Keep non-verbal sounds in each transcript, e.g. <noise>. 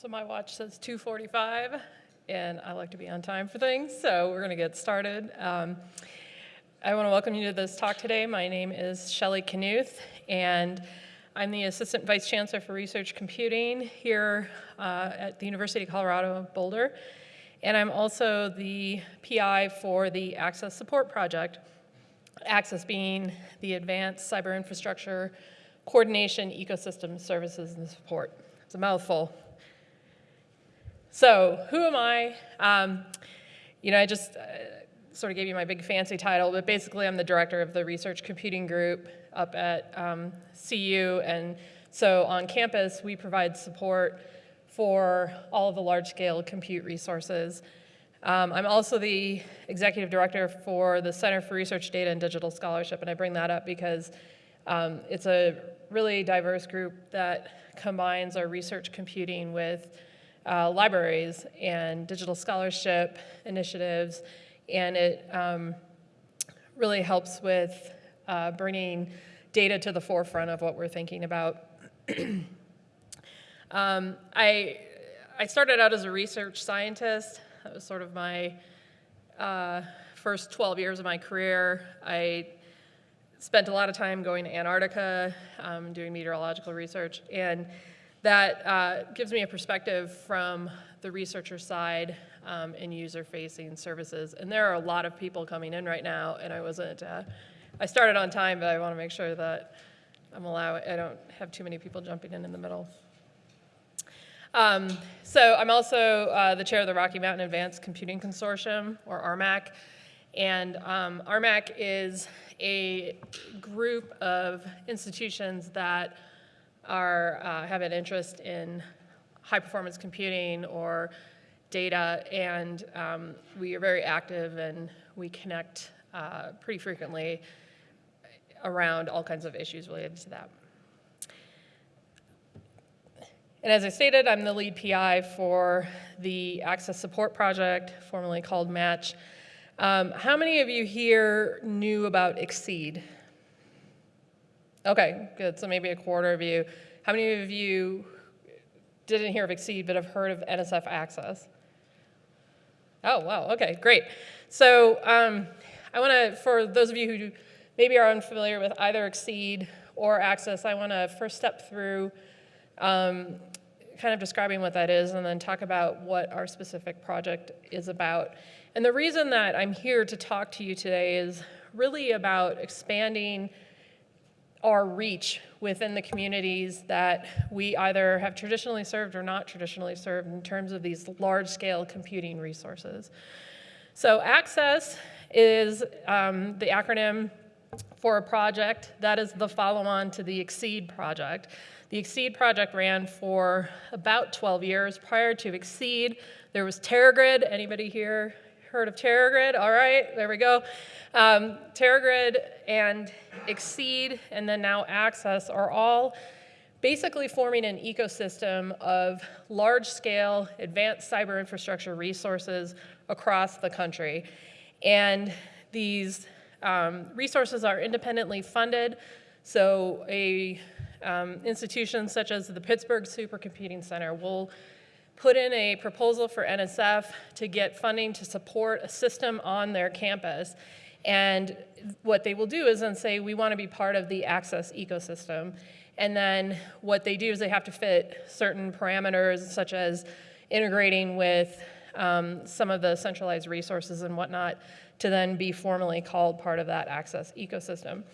So my watch says 2:45, and I like to be on time for things, so we're going to get started. Um, I want to welcome you to this talk today. My name is Shelley Knuth, and I'm the Assistant Vice Chancellor for Research Computing here uh, at the University of Colorado Boulder. And I'm also the PI for the Access Support Project, Access being the Advanced Cyber Infrastructure Coordination Ecosystem Services and Support. It's a mouthful. So who am I? Um, you know, I just uh, sort of gave you my big fancy title, but basically I'm the director of the Research Computing Group up at um, CU. And so on campus, we provide support for all of the large-scale compute resources. Um, I'm also the executive director for the Center for Research Data and Digital Scholarship, and I bring that up because um, it's a really diverse group that combines our research computing with uh, libraries and digital scholarship initiatives, and it um, really helps with uh, bringing data to the forefront of what we're thinking about. <clears throat> um, I, I started out as a research scientist. That was sort of my uh, first 12 years of my career. I spent a lot of time going to Antarctica, um, doing meteorological research, and that uh, gives me a perspective from the researcher side um, and user-facing services. And there are a lot of people coming in right now, and I wasn't, uh, I started on time, but I want to make sure that I'm allowing, I don't have too many people jumping in in the middle. Um, so I'm also uh, the chair of the Rocky Mountain Advanced Computing Consortium, or RMACC. And um, RMACC is a group of institutions that are, uh, have an interest in high performance computing or data, and um, we are very active and we connect uh, pretty frequently around all kinds of issues related to that. And as I stated, I'm the lead PI for the Access Support Project, formerly called MATCH. Um, how many of you here knew about XSEDE? Okay, good. So maybe a quarter of you. How many of you didn't hear of XSEDE but have heard of NSF Access? Oh, wow. Okay, great. So um, I want to, for those of you who maybe are unfamiliar with either XSEDE or Access, I want to first step through um, kind of describing what that is and then talk about what our specific project is about. And the reason that I'm here to talk to you today is really about expanding our reach within the communities that we either have traditionally served or not traditionally served in terms of these large-scale computing resources. So access is um, the acronym for a project that is the follow-on to the XSEDE project. The XSEDE project ran for about 12 years. Prior to XSEDE, there was TeraGrid. Anybody here heard of TeraGrid? All right, there we go. Um, TeraGrid and XSEDE and then now Access are all basically forming an ecosystem of large-scale advanced cyber infrastructure resources across the country. And these um, resources are independently funded, so a um, institutions such as the Pittsburgh Supercomputing Center will put in a proposal for NSF to get funding to support a system on their campus. And what they will do is then say, we want to be part of the access ecosystem. And then what they do is they have to fit certain parameters, such as integrating with um, some of the centralized resources and whatnot, to then be formally called part of that access ecosystem.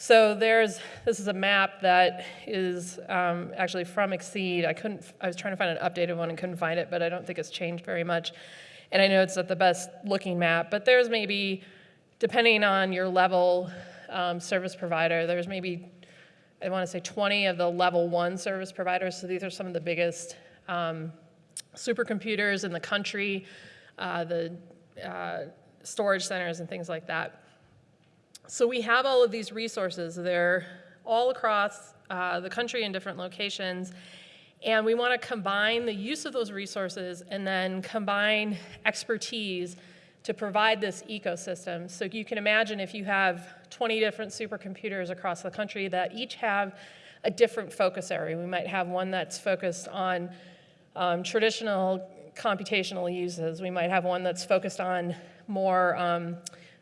So there's, this is a map that is um, actually from XSEDE. I couldn't, I was trying to find an updated one and couldn't find it, but I don't think it's changed very much. And I know it's not the best looking map, but there's maybe, depending on your level um, service provider, there's maybe, I want to say 20 of the level one service providers. So these are some of the biggest um, supercomputers in the country, uh, the uh, storage centers and things like that. So we have all of these resources. They're all across uh, the country in different locations. And we want to combine the use of those resources and then combine expertise to provide this ecosystem. So you can imagine if you have 20 different supercomputers across the country that each have a different focus area. We might have one that's focused on um, traditional computational uses. We might have one that's focused on more um,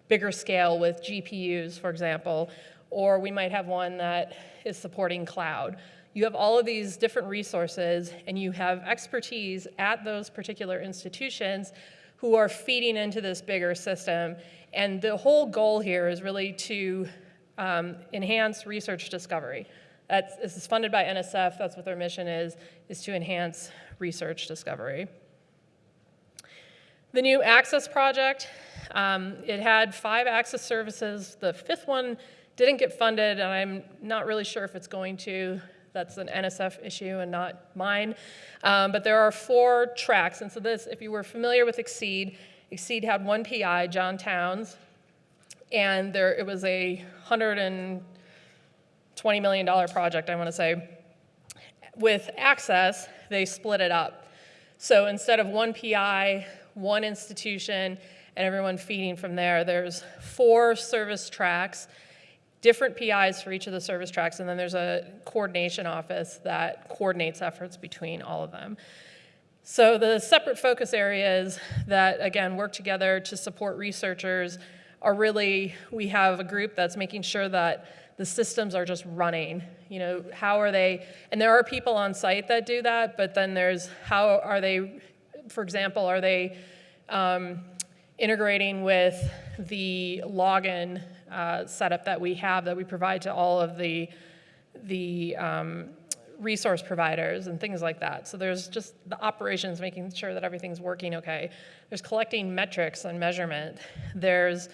bigger scale with GPUs, for example, or we might have one that is supporting cloud. You have all of these different resources and you have expertise at those particular institutions who are feeding into this bigger system. And the whole goal here is really to um, enhance research discovery. That's, this is funded by NSF, that's what their mission is, is to enhance research discovery. The new Access project, um, it had five access services. The fifth one didn't get funded, and I'm not really sure if it's going to. That's an NSF issue and not mine. Um, but there are four tracks, and so this, if you were familiar with XSEDE, XSEDE had one PI, John Towns, and there it was a $120 million project, I want to say. With Access, they split it up. So instead of one PI, one institution, and everyone feeding from there, there's four service tracks different PIs for each of the service tracks, and then there's a coordination office that coordinates efforts between all of them. So the separate focus areas that, again, work together to support researchers are really, we have a group that's making sure that the systems are just running. You know, how are they, and there are people on site that do that, but then there's how are they, for example, are they um, integrating with the login uh, setup that we have that we provide to all of the, the um, resource providers and things like that. So there's just the operations, making sure that everything's working okay. There's collecting metrics and measurement. There's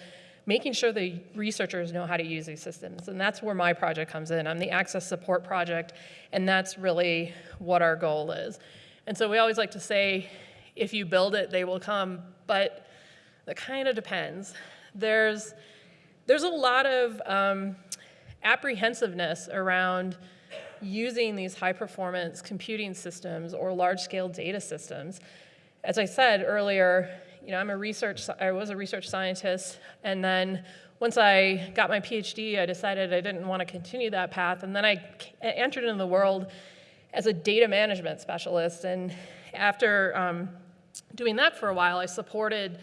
making sure the researchers know how to use these systems. And that's where my project comes in. I'm the access support project, and that's really what our goal is. And so we always like to say, if you build it, they will come, but that kind of depends. There's, there's a lot of um, apprehensiveness around using these high performance computing systems or large scale data systems. As I said earlier, you know, I'm a research, I was a research scientist, and then once I got my PhD, I decided I didn't want to continue that path, and then I entered into the world as a data management specialist, and after um, doing that for a while, I supported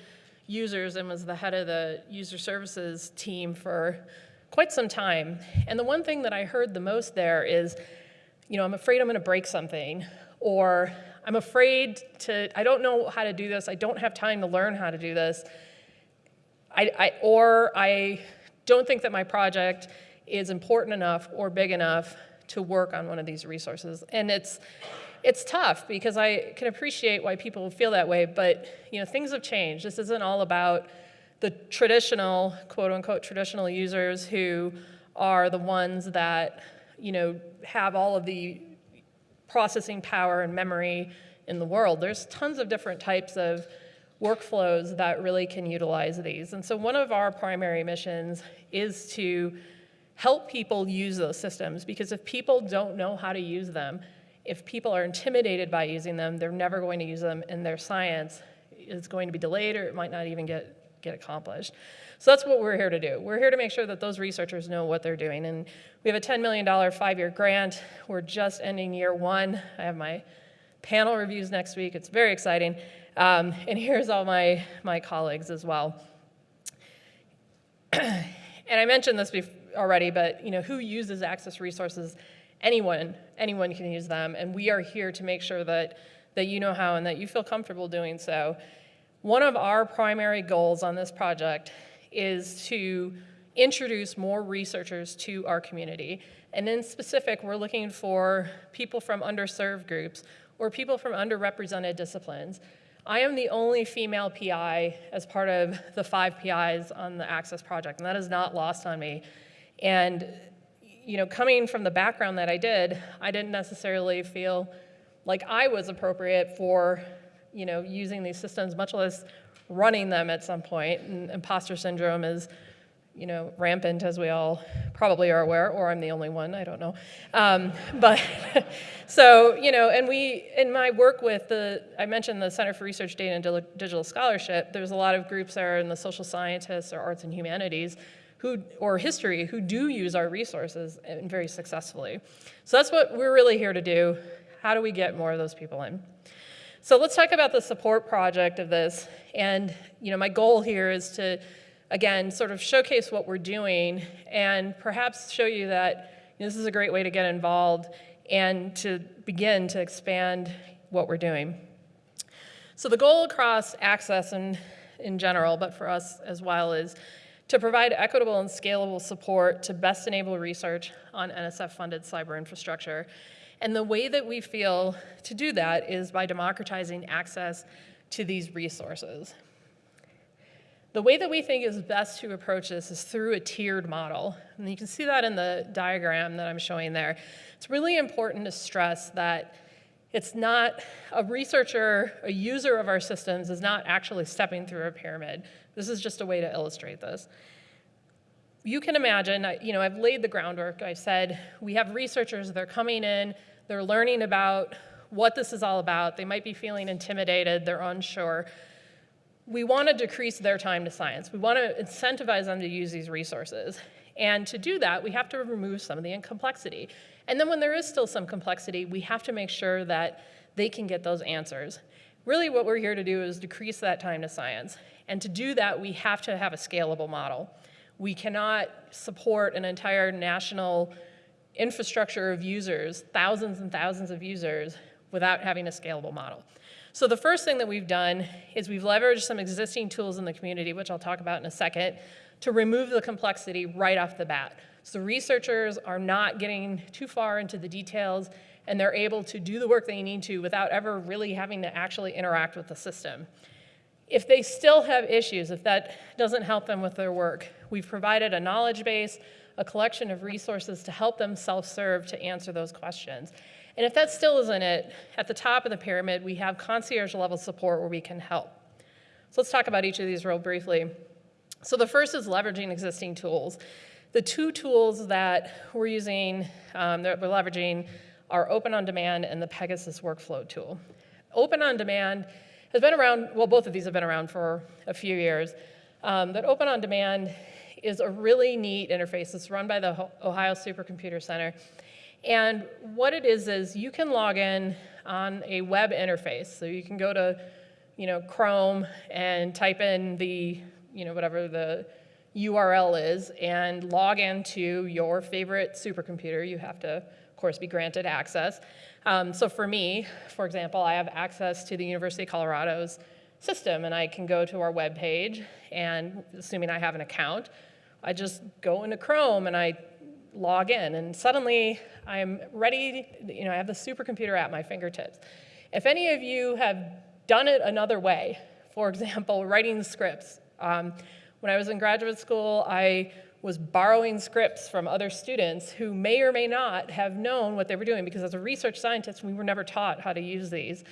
users and was the head of the user services team for quite some time. And the one thing that I heard the most there is, you know, I'm afraid I'm going to break something, or I'm afraid to, I don't know how to do this, I don't have time to learn how to do this, I, I, or I don't think that my project is important enough or big enough to work on one of these resources. And it's, it's tough because I can appreciate why people feel that way, but you know, things have changed. This isn't all about the traditional, quote unquote, traditional users who are the ones that you know, have all of the processing power and memory in the world. There's tons of different types of workflows that really can utilize these. And so one of our primary missions is to help people use those systems because if people don't know how to use them, if people are intimidated by using them, they're never going to use them, and their science is going to be delayed or it might not even get, get accomplished. So that's what we're here to do. We're here to make sure that those researchers know what they're doing. And we have a $10 million five-year grant. We're just ending year one. I have my panel reviews next week. It's very exciting. Um, and here's all my, my colleagues as well. <clears throat> and I mentioned this already, but you know, who uses access resources anyone, anyone can use them, and we are here to make sure that, that you know how and that you feel comfortable doing so. One of our primary goals on this project is to introduce more researchers to our community. And in specific, we're looking for people from underserved groups or people from underrepresented disciplines. I am the only female PI as part of the five PIs on the Access project, and that is not lost on me. And you know, coming from the background that I did, I didn't necessarily feel like I was appropriate for, you know, using these systems, much less running them at some point. And imposter syndrome is, you know, rampant, as we all probably are aware, or I'm the only one, I don't know. Um, <laughs> but <laughs> so, you know, and we, in my work with the, I mentioned the Center for Research Data and Digital Scholarship, there's a lot of groups there in the social scientists or arts and humanities who, or history who do use our resources and very successfully. So that's what we're really here to do. How do we get more of those people in? So let's talk about the support project of this. And you know, my goal here is to, again, sort of showcase what we're doing and perhaps show you that you know, this is a great way to get involved and to begin to expand what we're doing. So the goal across access and in general, but for us as well, is to provide equitable and scalable support to best enable research on NSF-funded cyber infrastructure. And the way that we feel to do that is by democratizing access to these resources. The way that we think is best to approach this is through a tiered model. And you can see that in the diagram that I'm showing there. It's really important to stress that it's not, a researcher, a user of our systems is not actually stepping through a pyramid. This is just a way to illustrate this. You can imagine, you know, I've laid the groundwork. I said we have researchers, they're coming in, they're learning about what this is all about. They might be feeling intimidated, they're unsure. We want to decrease their time to science. We want to incentivize them to use these resources. And to do that, we have to remove some of the complexity. And then when there is still some complexity, we have to make sure that they can get those answers. Really what we're here to do is decrease that time to science. And to do that, we have to have a scalable model. We cannot support an entire national infrastructure of users, thousands and thousands of users, without having a scalable model. So the first thing that we've done is we've leveraged some existing tools in the community, which I'll talk about in a second, to remove the complexity right off the bat. So researchers are not getting too far into the details and they're able to do the work they need to without ever really having to actually interact with the system. If they still have issues, if that doesn't help them with their work, we've provided a knowledge base, a collection of resources to help them self-serve to answer those questions. And if that still isn't it, at the top of the pyramid, we have concierge level support where we can help. So let's talk about each of these real briefly. So the first is leveraging existing tools. The two tools that we're using, um, that we're leveraging, are Open on Demand and the Pegasus workflow tool. Open on Demand has been around, well, both of these have been around for a few years, um, but Open on Demand is a really neat interface. It's run by the Ohio Supercomputer Center. And what it is, is you can log in on a web interface. So you can go to, you know, Chrome and type in the, you know, whatever the URL is and log into your favorite supercomputer. You have to, of course, be granted access. Um, so for me, for example, I have access to the University of Colorado's system and I can go to our web page and assuming I have an account, I just go into Chrome and I log in and suddenly I'm ready, you know, I have the supercomputer at my fingertips. If any of you have done it another way, for <laughs> example, writing scripts, um, when I was in graduate school, I was borrowing scripts from other students who may or may not have known what they were doing because as a research scientist, we were never taught how to use these.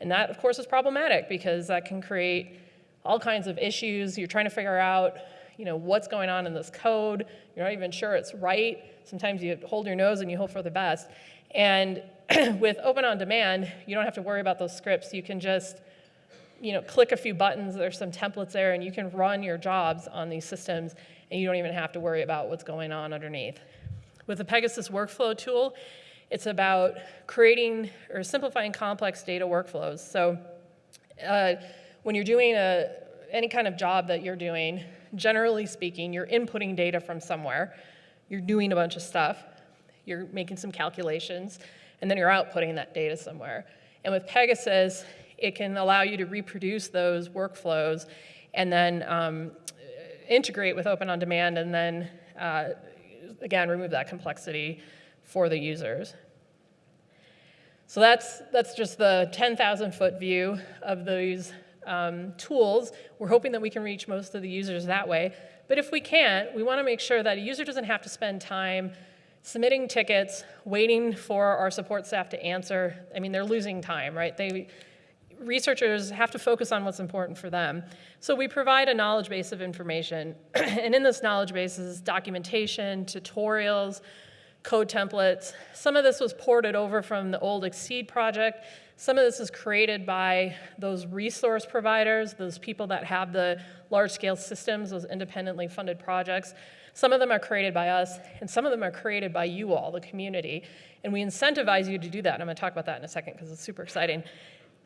And that, of course, is problematic because that can create all kinds of issues. You're trying to figure out, you know, what's going on in this code. You're not even sure it's right. Sometimes you hold your nose and you hope for the best. And <clears throat> with Open On Demand, you don't have to worry about those scripts. You can just you know, click a few buttons, there's some templates there, and you can run your jobs on these systems, and you don't even have to worry about what's going on underneath. With the Pegasus workflow tool, it's about creating or simplifying complex data workflows. So uh, when you're doing a, any kind of job that you're doing, generally speaking, you're inputting data from somewhere, you're doing a bunch of stuff, you're making some calculations, and then you're outputting that data somewhere. And with Pegasus, it can allow you to reproduce those workflows and then um, integrate with Open On Demand and then, uh, again, remove that complexity for the users. So that's, that's just the 10,000 foot view of these um, tools. We're hoping that we can reach most of the users that way. But if we can't, we want to make sure that a user doesn't have to spend time submitting tickets, waiting for our support staff to answer. I mean, they're losing time, right? They, researchers have to focus on what's important for them. So we provide a knowledge base of information. <clears throat> and in this knowledge base is documentation, tutorials, code templates. Some of this was ported over from the old XSEDE project. Some of this is created by those resource providers, those people that have the large scale systems, those independently funded projects. Some of them are created by us, and some of them are created by you all, the community. And we incentivize you to do that. And I'm going to talk about that in a second because it's super exciting.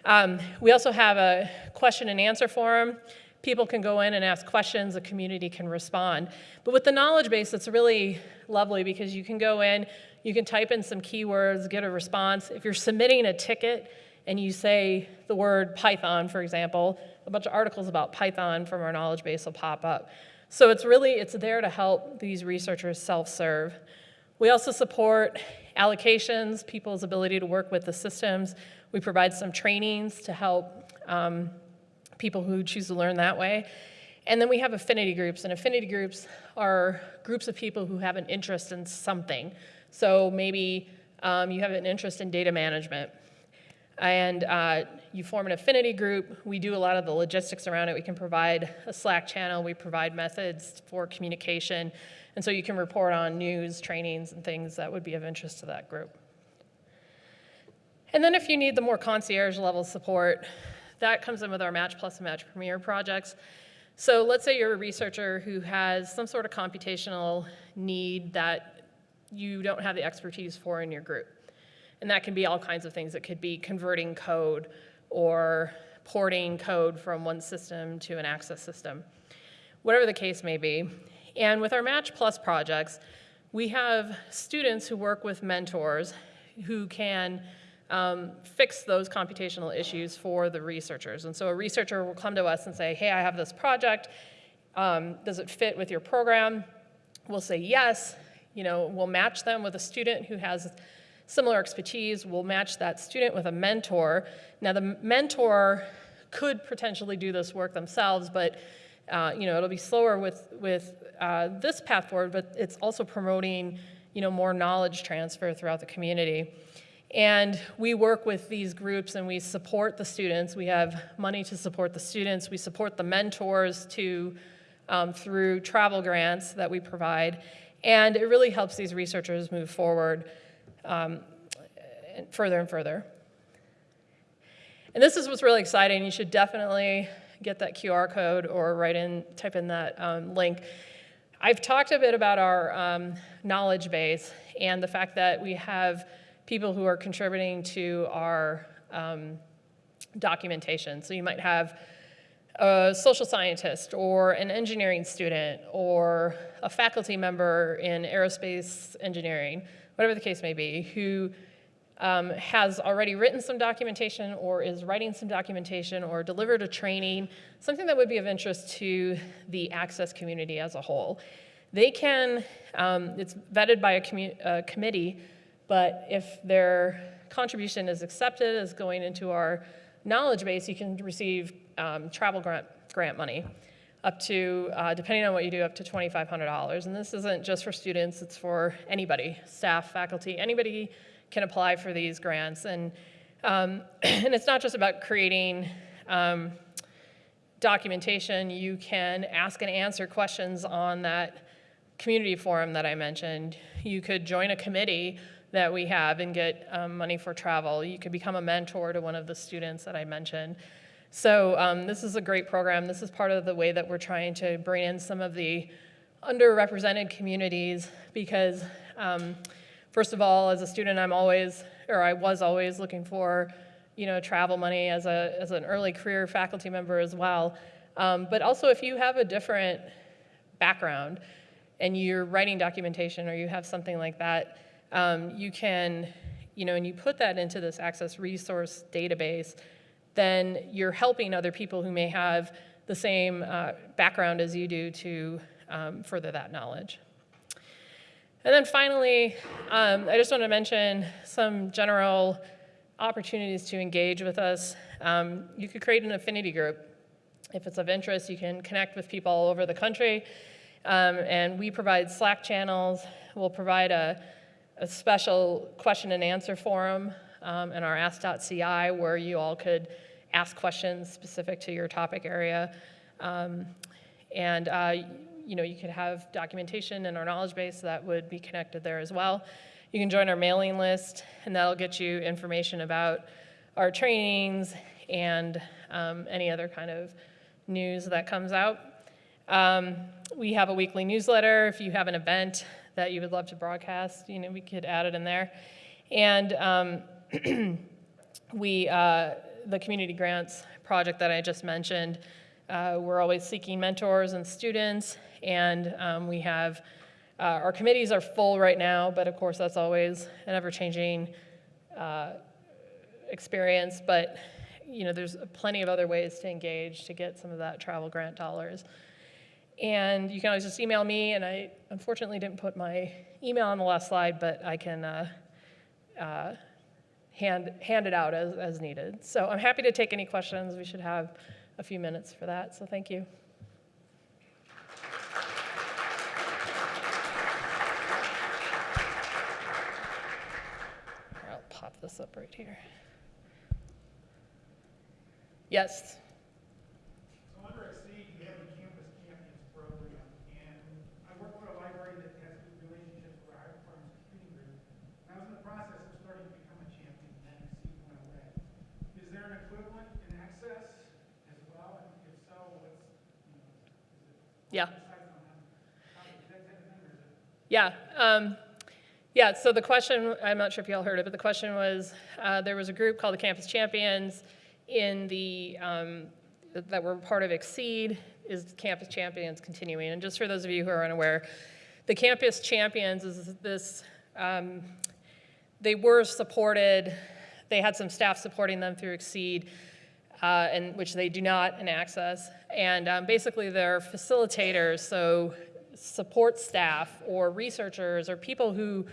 Um, we also have a question and answer forum. People can go in and ask questions, the community can respond. But with the knowledge base, it's really lovely because you can go in, you can type in some keywords, get a response. If you're submitting a ticket and you say the word Python, for example, a bunch of articles about Python from our knowledge base will pop up. So it's really, it's there to help these researchers self-serve. We also support allocations, people's ability to work with the systems. We provide some trainings to help um, people who choose to learn that way. And then we have affinity groups, and affinity groups are groups of people who have an interest in something. So maybe um, you have an interest in data management, and uh, you form an affinity group. We do a lot of the logistics around it. We can provide a Slack channel. We provide methods for communication. And so you can report on news, trainings, and things that would be of interest to that group. And then if you need the more concierge level support, that comes in with our Match Plus and Match Premier projects. So let's say you're a researcher who has some sort of computational need that you don't have the expertise for in your group. And that can be all kinds of things. It could be converting code or porting code from one system to an access system, whatever the case may be. And with our Match Plus projects, we have students who work with mentors who can um, fix those computational issues for the researchers. And so a researcher will come to us and say, hey, I have this project. Um, does it fit with your program? We'll say yes. You know, we'll match them with a student who has similar expertise. We'll match that student with a mentor. Now, the mentor could potentially do this work themselves, but uh, you know, it'll be slower with, with uh, this path forward, but it's also promoting you know, more knowledge transfer throughout the community. And we work with these groups and we support the students. We have money to support the students. We support the mentors to, um, through travel grants that we provide. And it really helps these researchers move forward um, further and further. And this is what's really exciting. You should definitely get that QR code or write in, type in that um, link. I've talked a bit about our um, knowledge base and the fact that we have people who are contributing to our um, documentation. So you might have a social scientist or an engineering student or a faculty member in aerospace engineering whatever the case may be, who um, has already written some documentation or is writing some documentation or delivered a training, something that would be of interest to the access community as a whole. They can, um, it's vetted by a, a, committee, but if their contribution is accepted as going into our knowledge base, you can receive um, travel grant, grant money up to, uh, depending on what you do, up to $2,500. And this isn't just for students, it's for anybody, staff, faculty, anybody can apply for these grants. And, um, <clears throat> and it's not just about creating um, documentation, you can ask and answer questions on that community forum that I mentioned. You could join a committee that we have and get um, money for travel. You could become a mentor to one of the students that I mentioned. So um, this is a great program. This is part of the way that we're trying to bring in some of the underrepresented communities because um, first of all, as a student, I'm always, or I was always looking for, you know, travel money as, a, as an early career faculty member as well. Um, but also if you have a different background and you're writing documentation or you have something like that, um, you can, you know, and you put that into this access resource database, then you're helping other people who may have the same uh, background as you do to um, further that knowledge. And then finally, um, I just want to mention some general opportunities to engage with us. Um, you could create an affinity group. If it's of interest, you can connect with people all over the country. Um, and we provide Slack channels. We'll provide a, a special question and answer forum um, in our ask.ci where you all could ask questions specific to your topic area. Um, and uh, you know, you could have documentation in our knowledge base that would be connected there as well. You can join our mailing list, and that'll get you information about our trainings and um, any other kind of news that comes out. Um, we have a weekly newsletter. If you have an event that you would love to broadcast, you know, we could add it in there. And um, <clears throat> we, uh, the community grants project that I just mentioned, uh, we're always seeking mentors and students, and um, we have, uh, our committees are full right now, but of course, that's always an ever-changing uh, experience, but, you know, there's plenty of other ways to engage to get some of that travel grant dollars. And you can always just email me, and I unfortunately didn't put my email on the last slide, but I can uh, uh, hand, hand it out as, as needed. So I'm happy to take any questions. We should have a few minutes for that, so thank you. I'll pop this up right here. Yes, So under XSEDE, we have the Campus Champions program, and I work for a library that has good relationships with our high performance computing group. And I was in the process of starting to become a champion, and then XSEDE went away. Is there an equivalent in Access as well? And if so, what's, you know, is it? yeah. Besides on how, how, is that type of thing, or is it? Yeah. Um, yeah, so the question, I'm not sure if y'all heard it, but the question was, uh, there was a group called the Campus Champions in the, um, that were part of XSEDE, is Campus Champions continuing? And just for those of you who are unaware, the Campus Champions is this, um, they were supported, they had some staff supporting them through XSEDE, uh, and which they do not in Access. And um, basically, they're facilitators, so support staff or researchers or people who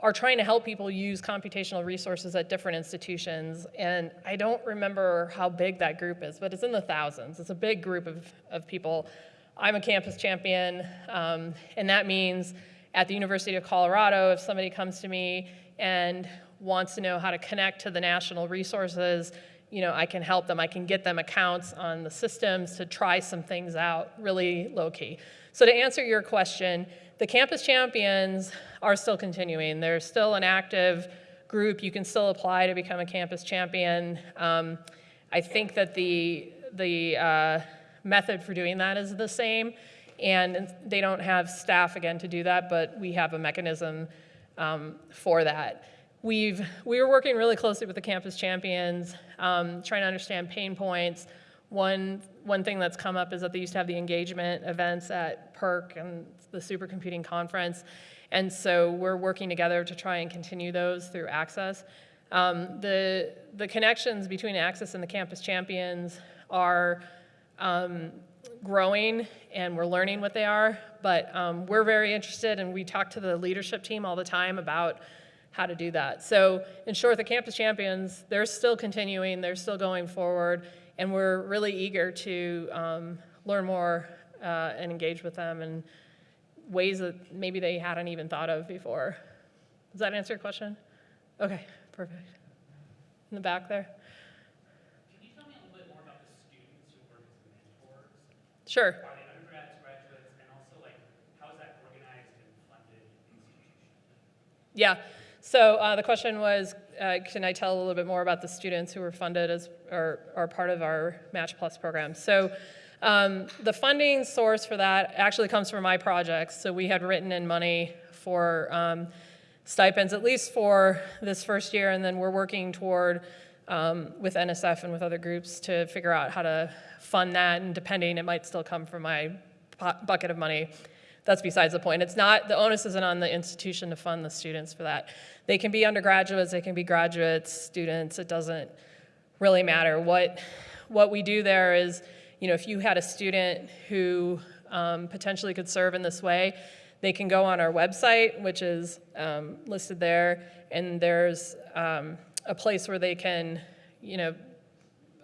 are trying to help people use computational resources at different institutions. And I don't remember how big that group is, but it's in the thousands. It's a big group of, of people. I'm a campus champion, um, and that means at the University of Colorado, if somebody comes to me and wants to know how to connect to the national resources, you know, I can help them. I can get them accounts on the systems to try some things out really low key. So to answer your question, the Campus Champions are still continuing. They're still an active group. You can still apply to become a campus champion. Um, I think that the, the uh, method for doing that is the same, and they don't have staff again to do that, but we have a mechanism um, for that. We've, we were working really closely with the campus champions, um, trying to understand pain points. One, one thing that's come up is that they used to have the engagement events at PEARC and the supercomputing conference. And so we're working together to try and continue those through Access. Um, the, the connections between Access and the campus champions are um, growing and we're learning what they are, but um, we're very interested and we talk to the leadership team all the time about how to do that. So in short, the Campus Champions, they're still continuing, they're still going forward, and we're really eager to um, learn more uh, and engage with them in ways that maybe they hadn't even thought of before. Does that answer your question? Okay, perfect. In the back there? Can you tell me a little bit more about the students who work as mentors? Sure. Are they undergrads, graduates, and also like how is that organized and funded institutionally? Yeah. So uh, the question was, uh, can I tell a little bit more about the students who were funded as or are part of our Match Plus program? So um, the funding source for that actually comes from my projects. So we had written in money for um, stipends, at least for this first year, and then we're working toward um, with NSF and with other groups to figure out how to fund that, and depending, it might still come from my bucket of money. That's besides the point. It's not, the onus isn't on the institution to fund the students for that. They can be undergraduates, they can be graduates, students, it doesn't really matter. What, what we do there is, you know, if you had a student who um, potentially could serve in this way, they can go on our website, which is um, listed there, and there's um, a place where they can, you know,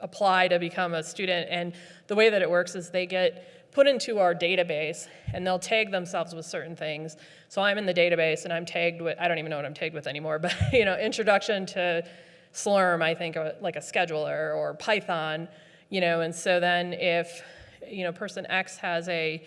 apply to become a student. And the way that it works is they get put into our database and they'll tag themselves with certain things. So I'm in the database and I'm tagged with, I don't even know what I'm tagged with anymore, <laughs> but you know, introduction to Slurm, I think, uh, like a scheduler or Python, you know, and so then if, you know, person X has a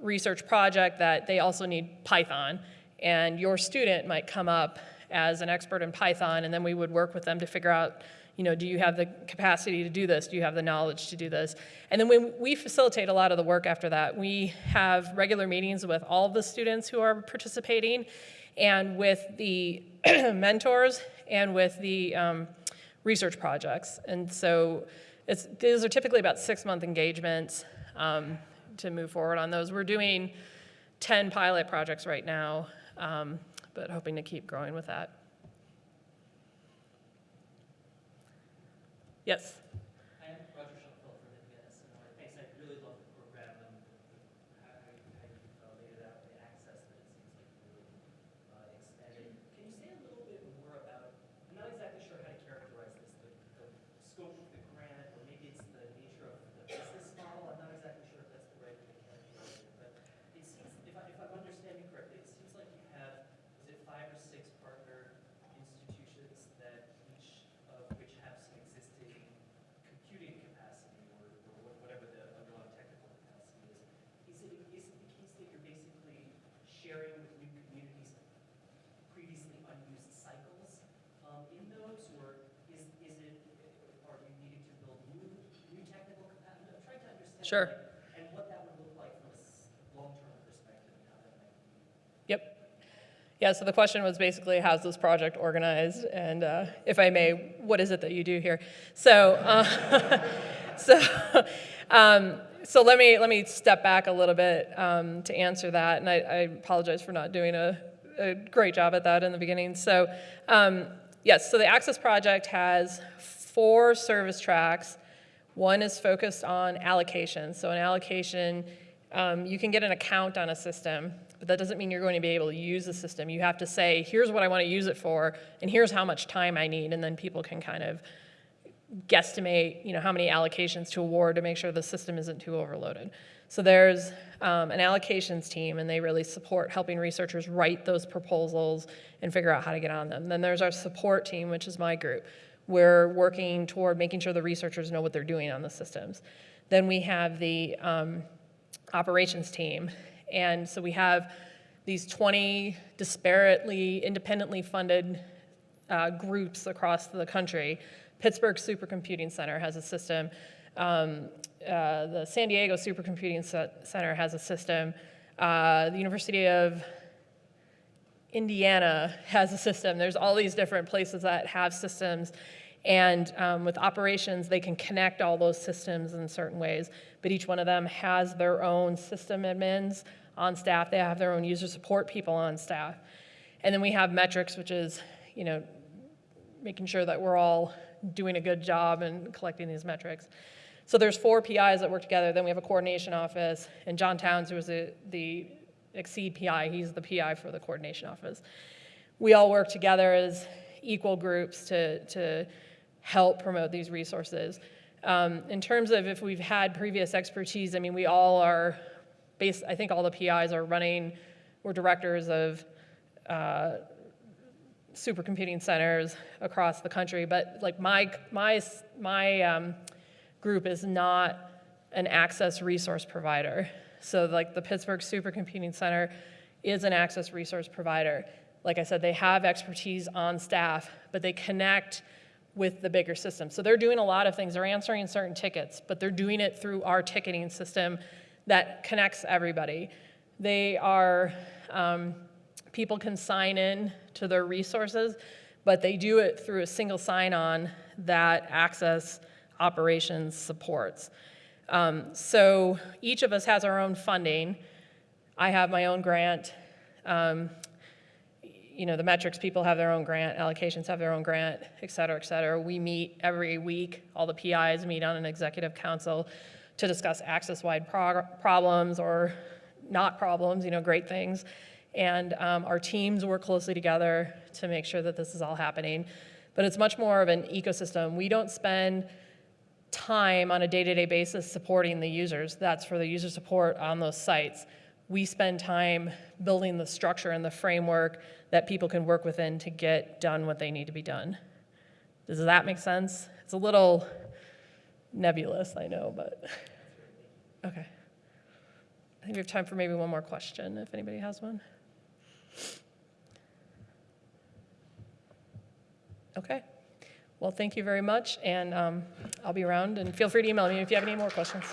research project that they also need Python, and your student might come up as an expert in Python, and then we would work with them to figure out, you know, do you have the capacity to do this? Do you have the knowledge to do this? And then when we facilitate a lot of the work after that, we have regular meetings with all the students who are participating and with the <clears throat> mentors and with the um, research projects. And so it's, these are typically about six-month engagements um, to move forward on those. We're doing 10 pilot projects right now, um, but hoping to keep growing with that. Yes? I am Roger Schonfeld from NPS, and I thanks, I really love the program and how how you, how you uh, laid it out, the access that it seems like you really uh, expanded. Can you say a little bit more about, I'm not exactly sure how to characterize this, the, the scope of the grant, or maybe it's the nature of the business model, I'm not exactly sure if that's the right way to characterize it, but it seems, if I, if I'm understanding correctly, it seems like you have, is it five or six partner institutions that each of which have some existing computing capacity or, or wha- whatever the underlying technical capacity is. Is it, is it the case that you're basically sharing with new communities previously unused cycles um, in those, or is, is it, are you needing to build new, new technical capacity? I'm trying to understand. Sure. And what that would look like from a long-term perspective and how that might be. Yep. Yeah, so the question was basically, how's this project organized? And uh, if I may, what is it that you do here? So, uh, <laughs> so, um, so let me, let me step back a little bit um, to answer that. And I, I apologize for not doing a, a great job at that in the beginning. So, um, yes, so the Access Project has four service tracks. One is focused on allocation. So an allocation, um, you can get an account on a system, but that doesn't mean you're going to be able to use the system. You have to say, here's what I want to use it for, and here's how much time I need, and then people can kind of guesstimate, you know, how many allocations to award to make sure the system isn't too overloaded. So there's um, an allocations team, and they really support helping researchers write those proposals and figure out how to get on them. Then there's our support team, which is my group. We're working toward making sure the researchers know what they're doing on the systems. Then we have the um, operations team, and so we have these 20 disparately, independently funded uh, groups across the country. Pittsburgh Supercomputing Center has a system. Um, uh, the San Diego Supercomputing Center has a system. Uh, the University of Indiana has a system. There's all these different places that have systems. And um, with operations, they can connect all those systems in certain ways. But each one of them has their own system admins on staff. They have their own user support people on staff. And then we have metrics, which is, you know, making sure that we're all doing a good job and collecting these metrics. So there's four PIs that work together. Then we have a coordination office, and John Towns, who is the, the XSEDE PI, he's the PI for the coordination office. We all work together as equal groups to, to help promote these resources. Um, in terms of if we've had previous expertise, I mean, we all are, based, I think all the PIs are running, we're directors of uh, supercomputing centers across the country, but like my, my, my um, group is not an access resource provider. So like the Pittsburgh Supercomputing Center is an access resource provider. Like I said, they have expertise on staff, but they connect with the bigger system. So they're doing a lot of things. They're answering certain tickets, but they're doing it through our ticketing system that connects everybody. They are, um, people can sign in to their resources, but they do it through a single sign-on that Access Operations supports. Um, so each of us has our own funding. I have my own grant. Um, you know, the metrics people have their own grant, allocations have their own grant, et cetera, et cetera. We meet every week. All the PIs meet on an executive council to discuss access-wide problems or not problems, you know, great things. And um, our teams work closely together to make sure that this is all happening. But it's much more of an ecosystem. We don't spend time on a day-to-day basis supporting the users. That's for the user support on those sites. We spend time building the structure and the framework that people can work within to get done what they need to be done. Does that make sense? It's a little nebulous, I know, but, okay. I think we have time for maybe one more question, if anybody has one. Okay. Well, thank you very much, and um, I'll be around, and feel free to email me if you have any more questions.